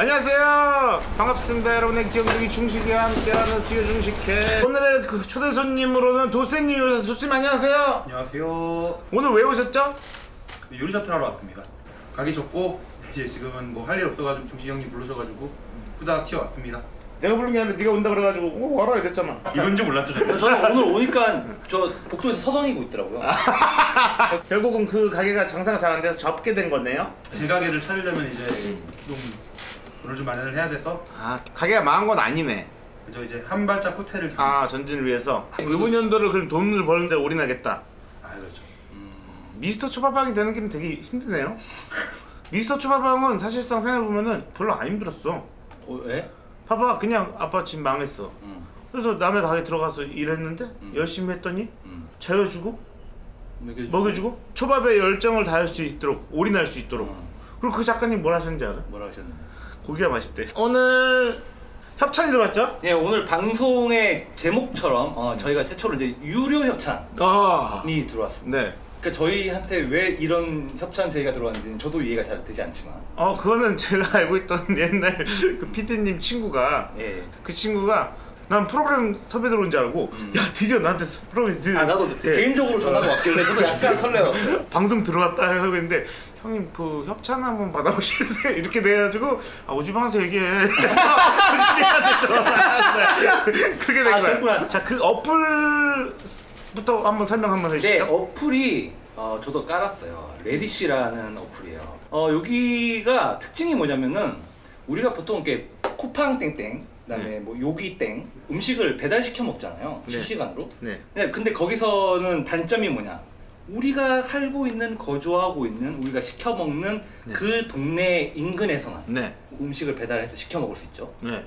안녕하세요 반갑습니다 여러분의 기억력이 중식에 함께하는 수요 중식회 오늘의 그 초대 손님으로는 도쌤님이 오셔서 도쌤 안녕하세요 안녕하세요. 오늘 왜 오셨죠? 그 요리 셔틀 하러 왔습니다. 가기 좋고 이제 지금은 뭐 할 일 없어가지고 중식 형님 부르셔가지고 후다닥 튀어왔습니다. 내가 부른 게 아니라 네가 온다 그래가지고 어, 와라 이랬잖아 이런 줄 몰랐죠 저는. 저는 오늘 오니까 저 복도에서 서성이고 있더라고요. 결국은 그 가게가 장사가 잘 안 돼서 접게 된 거네요 제 가게를 차리려면 이제 좀 돈을 좀 마련을 해야 돼서 아 가게가 망한 건 아니네 그저 이제 한 발짝 호텔을 좀. 아 전진을 위해서 이번 연도를 그럼 돈을 버는데 올인하겠다 아 그렇죠. 미스터 초밥빵이 되는 길은 되게 힘드네요 미스터 초밥빵은 사실상 생각해보면은 별로 안 힘들었어 어, 왜? 봐봐 그냥 아빠 집 망했어 음, 그래서 남의 가게 들어가서 일했는데 열심히 했더니 음. 재워주고 먹여주고. 먹여주고 초밥에 열정을 다할 수 있도록 올인할 수 있도록 음. 그리고 그 작가님 뭘 하셨는지 알아? 뭐라 하셨나요? 고기가 맛있대 오늘 협찬이 들어왔죠? 예, 오늘 방송의 제목처럼 어, 저희가 최초로 이제 유료 협찬이 아 들어왔습니다. 네. 그러니까 저희한테 왜 이런 협찬 제의가 들어왔는지는 저도 이해가 잘 되지 않지만 어 그거는 제가 알고 있던 옛날 그 피디님 친구가 예. 그 친구가 난 프로그램 섭외 들어온 줄 알고 야 드디어 나한테 프로그램 드디어 아 나도 예. 개인적으로 전화가 왔길래 저도 약간 설레었어요. 방송 들어왔다 하고 있는데 형님 그 협찬 한번 받아보실래요? 이렇게 돼가지고 아 우주방에서 얘기해 그래서 우주방한테 전화했어요 그게 된 아, 거야 그랬구나. 자 그 어플부터 한번 설명 한번 네, 해주시죠 어플이 어, 저도 깔았어요. 레디시라는 어플이에요. 어, 여기가 특징이 뭐냐면은 우리가 보통 이렇게 쿠팡 땡땡, 그다음에 네. 뭐 요기 땡 음식을 배달시켜 먹잖아요. 네. 실시간으로. 네. 네, 근데 거기서는 단점이 뭐냐? 우리가 살고 있는 거주하고 있는 우리가 시켜 먹는 네. 그 동네 인근에서만 네. 음식을 배달해서 시켜 먹을 수 있죠. 네.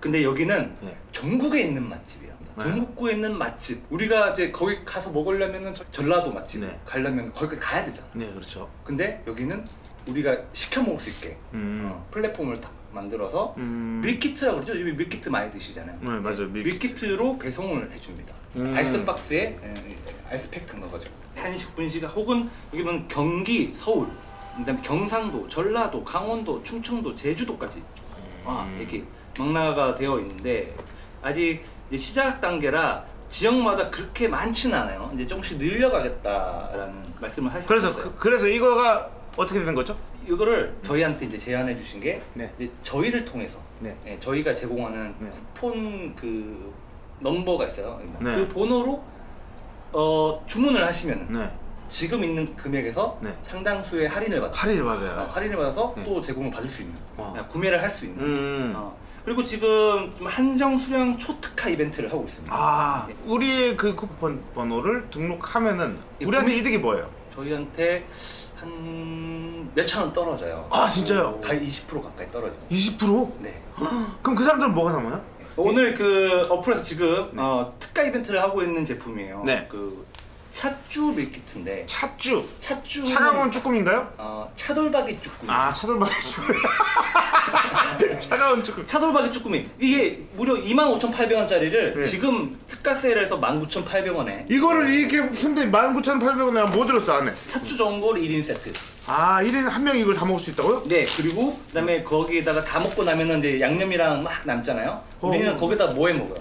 근데 여기는 네. 전국에 있는 맛집이야. 네. 전국구에 있는 맛집. 우리가 이제 거기 가서 먹으려면은 저- 전라도 맛집 네. 가려면 거기까지 가야 되잖아. 네 그렇죠 근데 여기는 우리가 시켜 먹을 수 있게 음. 어, 플랫폼을 딱 만들어서 음. 밀키트라고 그러죠. 요즘 밀키트 많이 드시잖아요. 네 맞아요 밀... 밀키트로 배송을 해줍니다. 음. 아이스박스에 에, 아이스팩 넣어가지고 한식 분식 혹은 여기 보면 경기, 서울, 그다음에 경상도, 전라도, 강원도, 충청도, 제주도까지 와 음. 이렇게 망라가 되어 있는데 아직 이제 시작 단계라 지역마다 그렇게 많지는 않아요. 이제 조금씩 늘려가겠다라는 말씀을 하셨어요. 그래서 그, 그래서 이거가 어떻게 되는 거죠? 이거를 저희한테 이제 제안해 주신 게 네. 이제 저희를 통해서 네. 예, 저희가 제공하는 네. 쿠폰 그 넘버가 있어요. 네. 그 번호로 어, 주문을 하시면 은 네. 지금 있는 금액에서 네. 상당수의 할인을 받아 할인을 어, 받아요 할인을 받아서 네. 또 제공을 받을 수 있는 어. 어, 구매를 할 수 있는 음. 어, 그리고 지금 좀 한정 수량 초특화 이벤트를 하고 있습니다. 아, 네. 우리의 그 쿠폰 번호를 등록하면은 예, 우리한테 구매- 이득이 뭐예요? 저희한테 한 몇천 원 떨어져요. 아, 진짜요? 다 20% 가까이 떨어지고. 20%? 네. 그럼 그 사람들은 뭐가 남아요? 오늘 그 어플에서 지금 어, 특가 이벤트를 하고 있는 제품이에요. 네. 그 찻쭈 밀키트인데 찻쭈 찻쭈 차가운 쭈꾸미인가요? 어, 차돌박이 쭈꾸미. 아 차돌박이 쭈꾸미 차가운 쭈꾸미 차돌박이 쭈꾸미 이게 무려 25,800원짜리를 네. 지금 특가 세일 해서 19,800원에 이거를 이렇게 근데 19,800원에 내가 뭐 들었어 안에? 찻쭈 전골 1인 세트. 아 1인 한 명이 이걸 다 먹을 수 있다고요? 네 그리고 그 다음에 거기에다가 다 먹고 나면은 이제 양념이랑 막 남잖아요. 어. 우리는 거기다 뭐 해 먹어요?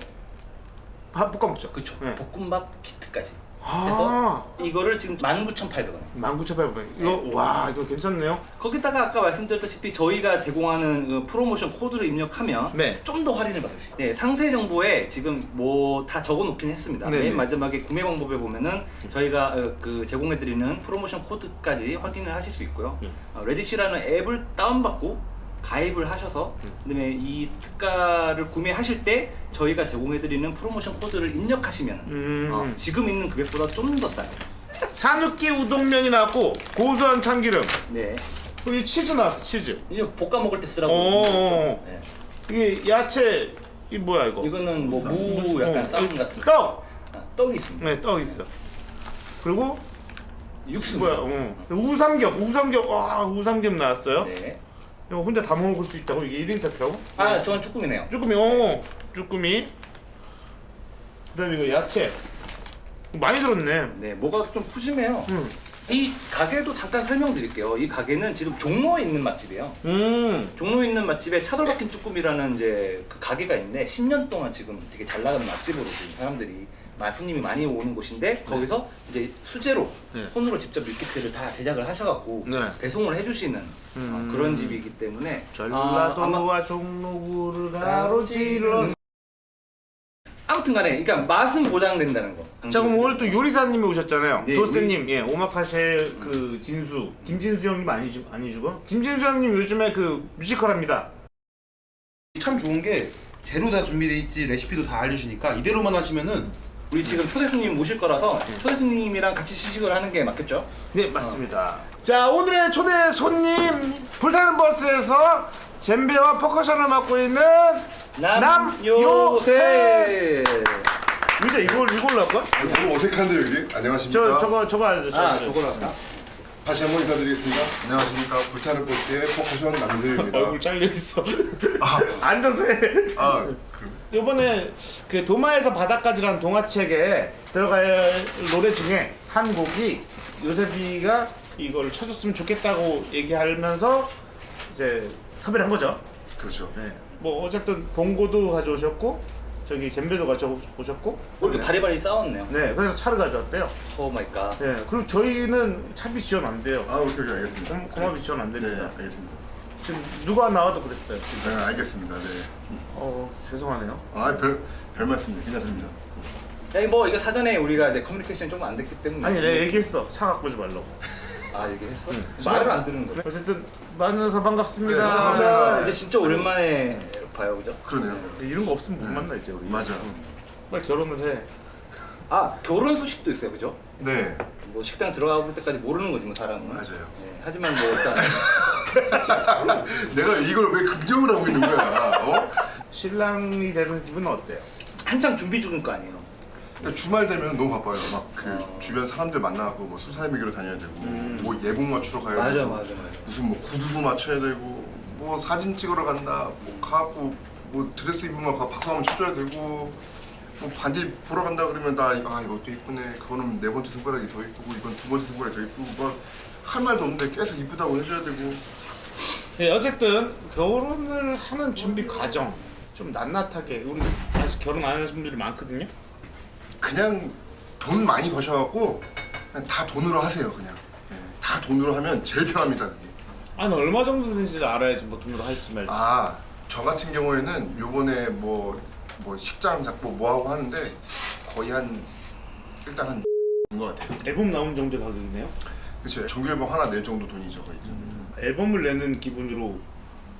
밥 볶아 먹죠 그쵸. 네. 볶음밥 키트까지. 아 해서 이거를 지금 19,800원. 19,800원 이거 와 이거 괜찮네요 거기다가 아까 말씀드렸다시피 저희가 제공하는 그 프로모션 코드를 입력하면 네. 좀 더 할인을 받을 수 있어요. 네, 상세 정보에 지금 뭐 다 적어 놓긴 했습니다. 네, 맨 네. 마지막에 구매 방법에 보면은 저희가 어, 그 제공해 드리는 프로모션 코드까지 확인을 하실 수 있고요. 네. 어, 레디시라는 앱을 다운받고 가입을 하셔서 그다음에 이 특가를 구매하실 때 저희가 제공해 드리는 프로모션 코드를 입력하시면 음. 어, 지금 있는 금액보다 좀 더 싸요. 산욱기 우동면이 나왔고 고소한 참기름 네. 여기 치즈 나왔어 치즈 이제 볶아 먹을 때 쓰라고. 어. 어, 어. 네. 이게 야채 이 뭐야 이거 이거는 뭐 무 약간 어, 쌈 같은 거. 떡! 아, 떡이 있습니다. 네, 떡 있어. 그리고 육수 뭐야? 어. 우삼겹, 우삼겹, 와 우삼겹 나왔어요. 네. 이거 혼자 다 먹을 수 있다고 이게 1인 세트라고? 아, 저건 쭈꾸미네요. 쭈꾸미, 어, 쭈꾸미. 그 다음에 이거 야채. 많이 들었네. 네, 뭐가 좀 푸짐해요. 응. 이 가게도 잠깐 설명드릴게요. 이 가게는 지금 종로에 있는 맛집이에요. 음. 종로에 있는 맛집에 차돌 박힌 쭈꾸미라는 이제 그 가게가 있는데 10년 동안 지금 되게 잘 나가는 맛집으로 지금 사람들이 마- 손님이 많이 오는 곳인데 거기서 이제 수제로 네. 손으로 직접 밀키트를 다 제작을 하셔갖고 네. 배송을 해주시는 음. 어, 그런 집이기 때문에 전라도와 아, 종로구를 가로질러. 아무튼간에 그러니까 맛은 보장된다는 거. 자 그럼 오늘 또 요리사님이 오셨잖아요. 네, 도스님, 예, 오마카세 그 진수, 김진수 형님 아니시 아니시고 김진수 형님 요즘에 그 뮤지컬합니다. 참 좋은 게 재료 다 준비돼 있지 레시피도 다 알려주니까 이대로만 하시면은 우리 지금 초대 손님 모실 거라서 초대 손님이랑 같이 시식을 하는 게 맞겠죠? 네 맞습니다. 자 오늘의 초대 손님 불타는 버스에서 젬베와 퍼커션을 맡고 있는 남요셉. 의자 이걸 이걸로 할까? 너무 어색한데 여기 안녕하십니까 저 저거 저거 알죠? 아 저거로 할까? 다시 한번 인사드리겠습니다 안녕하십니까 불타는 버스의 퍼커션 남요셉입니다 얼굴 잘려 있어. 앉아서 해. 아 그럼 이번에 그 도마에서 바다까지라는 동화책에 들어갈 노래 중에 한 곡이 요셉이가 이걸 쳐줬으면 좋겠다고 얘기하면서 이제 섭외를 한 거죠. 그렇죠 네. 뭐 어쨌든 봉고도 가져오셨고 저기 젬베도 가져오셨고 이렇게 바리바리 싸 왔네요. 네 그래서 차를 가져왔대요. Oh my god. 네 그리고 저희는 차비 지원 안 돼요. 아 오케이 오케이 알겠습니다 공, 공합이 지원 안네 됩니다. 알겠습니다 지금 누가 나와도 그랬어요. 지금. 네 알겠습니다 어 죄송하네요. 네아별 별 말씀입니다 괜찮습니다 야, 뭐 이거 사전에 우리가 이제 커뮤니케이션이 좀안 됐기 때문에 아니 내가 얘기했어 차 갖고 오지 말라고. 아 얘기했어? 응. 말을 안 듣는 거야. 어쨌든 만나서 반갑습니다. 네, 반갑습니다. 이제 진짜 오랜만에 봐요, 그죠? 그러네요 이런 거 없으면 못 만나 이제 우리. 맞아 빨리 결혼을 해. 아 결혼 소식도 있어요, 그죠? 네 뭐 식당 들어가 볼 때까지 모르는 거지 뭐 사람은. 맞아요. 네, 하지만 뭐 일단 내가 이걸 왜 긍정을 하고 있는 거야 어? 신랑이 되는 기분은 어때요? 한창 준비 중일 거 아니에요. 근데 주말 되면 너무 바빠요 막그 어. 주변 사람들 만나고 뭐 수사의 미기로 다녀야 되고 뭐 예복 맞추러 가야 맞아, 되고 맞아, 맞아. 무슨 뭐 구두도 맞춰야 되고 뭐 사진 찍으러 간다 뭐 가갖고 뭐 드레스 입으면 가 박수 한번 쳐줘야 되고 뭐 반지 보러 간다 그러면 나 아 이것도 이쁘네. 그거는 네 번째 손가락이 더 이쁘고 이건 두 번째 손가락이 더 이쁘고 막 할 말도 없는데 계속 이쁘다고 해줘야 되고. 네, 어쨌든 결혼을 하는 준비 과정 좀 낱낱하게 우리 아직 결혼 안 하신 분들이 많거든요. 그냥 돈 많이 버셔갖고 그냥 다 돈으로 하세요 그냥. 예, 다 돈으로 하면 제일 편합니다 그게. 한 얼마 정도 되는지 알아야지 뭐 돈으로 할지 말지. 아저 같은 경우에는 요번에 뭐, 뭐 식장 잡고 뭐하고 하는데 거의 한 일단 한것 같아요 앨범 나온 정도의 가격이네요. 그쵸 정규 앨범 하나 낼 정도 돈이죠 거의 앨범을 내는 기분으로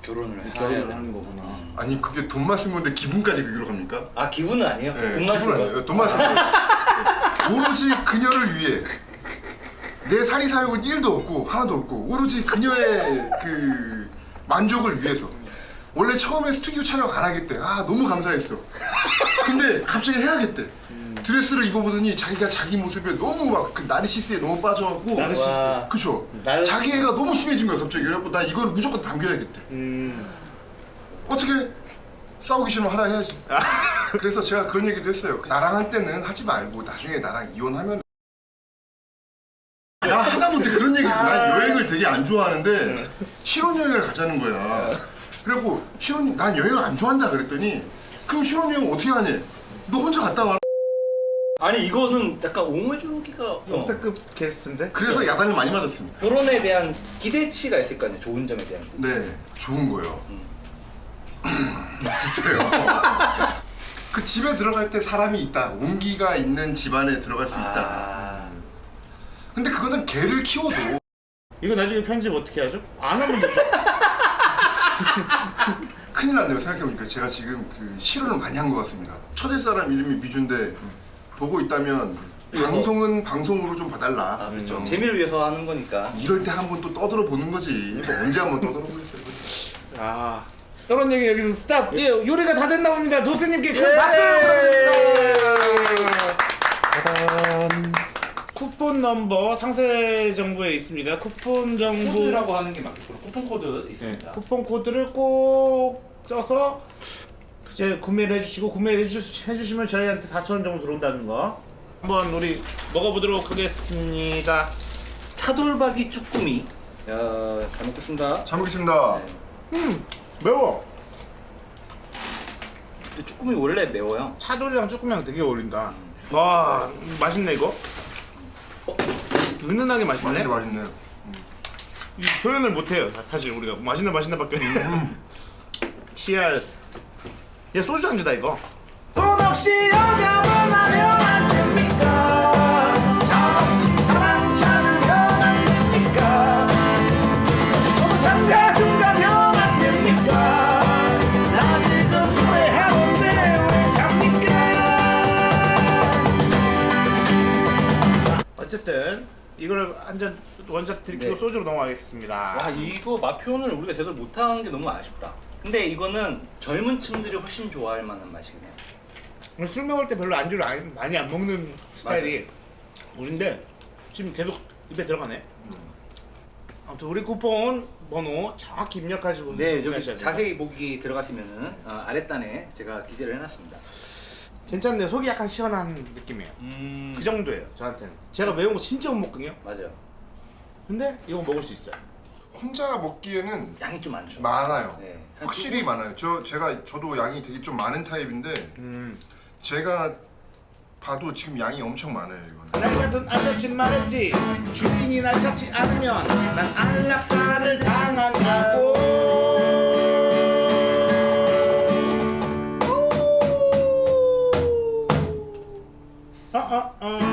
결혼을 해야 결혼을 하는 거. 거구나. 아니 그게 돈만 쓴 건데 기분까지 그기로 갑니까? 아 기분은 아니에요. 네, 돈만 쓴 거. 돈만 쓴 거. 오로지 그녀를 위해 내 사리 사욕은 1도 없고 하나도 없고 오로지 그녀의 그 만족을 위해서 원래 처음에 스튜디오 촬영 안 하겠대 아 너무 감사했어 근데 갑자기 해야겠대 드레스를 입어보더니 자기가 자기 모습에 너무 막 그 나르시스에 너무 빠져갖고 나르시스. 와. 그쵸 나르- 자기 애가 너무 심해진 거야 갑자기 그래갖고 나 이걸 무조건 남겨야겠대 음. 어떻게 싸우기 싫으면 하라 해야지. 그래서 제가 그런 얘기도 했어요. 나랑 할 때는 하지 말고 나중에 나랑 이혼하면 나 하다못해 그런 얘기 했어. 난 여행을 되게 안 좋아하는데 신혼여행을 가자는 거야. 그래갖고 신혼 난 여행을 안 좋아한다 그랬더니 그럼 신혼여행 어떻게 하니? 너 혼자 갔다 와. 아니 이거는 약간 옹호해주기가 어. 역대급 게스트인데. 그래서 야단을 많이 맞았습니다. 결혼에 대한 기대치가 있을 거 아니에요. 좋은 점에 대한. 네, 좋은 거예요. 글쎄요. 그 집에 들어갈 때 사람이 있다. 온기가 있는 집안에 들어갈 수 있다. 아. 근데 그거는 개를 키워도 이거 나중에 편집 어떻게 하죠? 안 하면 되죠. 큰일 났네요 생각해보니까 제가 지금 그 실언을 많이 한 것 같습니다 첫째 사람 이름이 미주인데 보고 있다면 방송은 방송으로 좀 봐달라 아 그렇죠. 음. 재미를 위해서 하는 거니까. 이럴 때 한 번 또 떠들어 보는 거지 뭐 언제 한 번 떠들어 보겠어요 아. 결혼 얘기 여기서 stop. 예, 요리가 다 됐나 봅니다. 도스님께 큰 예. 박수 부탁드립니다. 쿠폰 넘버 상세 정보에 있습니다. 쿠폰 정보 코드라고 하는 게 맞겠죠. 쿠폰 코드 네, 있습니다. 쿠폰 코드를 꼭 써서 이제 구매를 해주시고 구매를 해주, 해주시면 저희한테 4,000원 정도 들어온다는 거 한번 우리 먹어보도록 하겠습니다. 차돌박이 쭈꾸미. 야, 잘 먹겠습니다. 잘 먹겠습니다. 매워. 근데 쭈꾸미 원래 매워요. 차돌이랑 쭈꾸미랑 되게 어울린다. 와 맛있네 이거. 어, 은은하게 맛있네. 맛있네 맛있네. 이 표현을 못해요 사실 우리가 맛있네 맛있네밖에. 치얼스. 야 소주 안주다 이거. 돈 없이 여자만 하면 안 됩니까? 돈 없이 사랑 찾으면 안 됩니까? 너무 장가슴 가면 안 됩니까? 나 지금 후회하는데 왜 잡니까? 어쨌든 이걸 한 잔 원샷 들키고 네. 소주로 넘어가겠습니다. 와 이거 맛 표현을 우리가 제대로 못하는 게 너무 아쉽다. 근데 이거는 젊은 층들이 훨씬 좋아할 만한 맛이네요. 오늘 술 먹을 때 별로 안주를 안- 많이 안 먹는 스타일이 우린데 지금 계속 입에 들어가네. 아무튼 우리 쿠폰 번호 정확히 입력하시고 네, 여기 돼요. 자세히 보기 들어가시면은 어, 아랫단에 제가 기재를 해놨습니다. 괜찮네요. 속이 약간 시원한 느낌이에요. 음, 그 정도예요. 저한테는. 제가 매운 거 진짜 못 먹거든요. 맞아요. 근데 이거 먹을 수 있어요. 혼자 먹기에는 양이 좀 많죠. 많아요. 네. 한 확실히 두 많아요. 저 제가 저도 양이 되게 좀 많은 타입인데 음. 제가 봐도 지금 양이 엄청 많아요 이거는. 날 가던 아저씨 말했지 주인이 날 찾지 않으면 난 안락사를 당한다고 uh, uh.